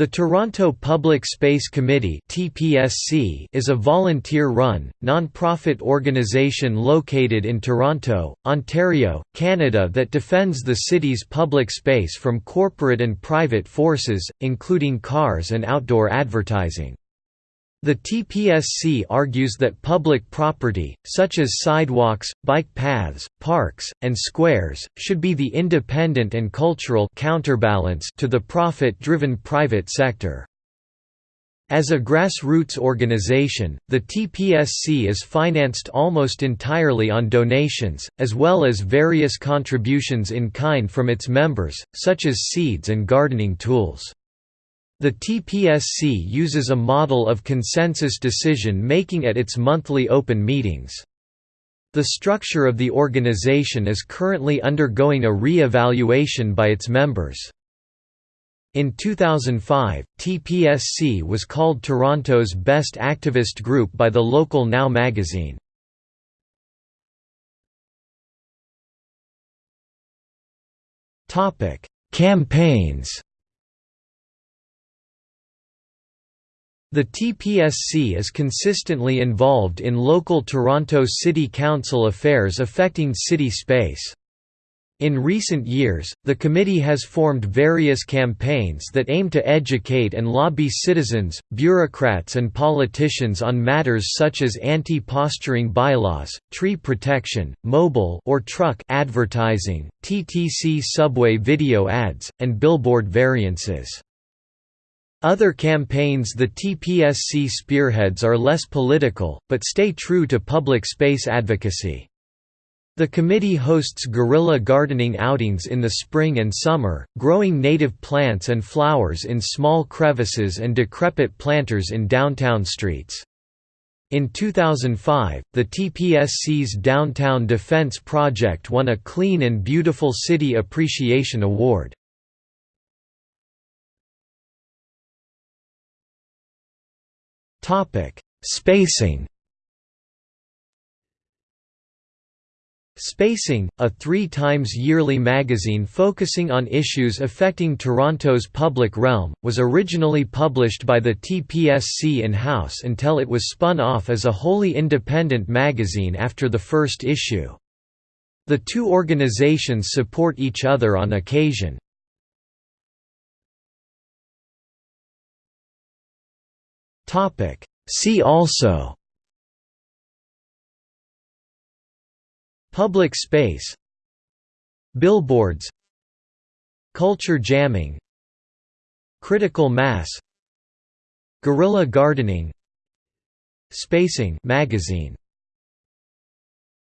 The Toronto Public Space Committee is a volunteer-run, non-profit organization located in Toronto, Ontario, Canada that defends the city's public space from corporate and private forces, including cars and outdoor advertising. The TPSC argues that public property, such as sidewalks, bike paths, parks, and squares, should be the independent and cultural counterbalance to the profit-driven private sector. As a grassroots organization, the TPSC is financed almost entirely on donations, as well as various contributions in kind from its members, such as seeds and gardening tools. The TPSC uses a model of consensus decision-making at its monthly open meetings. The structure of the organization is currently undergoing a re-evaluation by its members. In 2005, TPSC was called Toronto's best activist group by the local Now magazine. Campaigns The TPSC is consistently involved in local Toronto City Council affairs affecting city space. In recent years, the committee has formed various campaigns that aim to educate and lobby citizens, bureaucrats and politicians on matters such as anti-postering bylaws, tree protection, mobile or truck advertising, TTC subway video ads, and billboard variances. Other campaigns the TPSC spearheads are less political, but stay true to public space advocacy. The committee hosts guerrilla gardening outings in the spring and summer, growing native plants and flowers in small crevices and decrepit planters in downtown streets. In 2005, the TPSC's Downtown Defense Project won a Clean and Beautiful City Appreciation Award. Spacing Spacing, a three times yearly magazine focusing on issues affecting Toronto's public realm, was originally published by the TPSC in-house until it was spun off as a wholly independent magazine after the first issue. The two organizations support each other on occasion. Topic. See also. Public space. Billboards. Culture jamming. Critical mass. Guerrilla gardening. Spacing magazine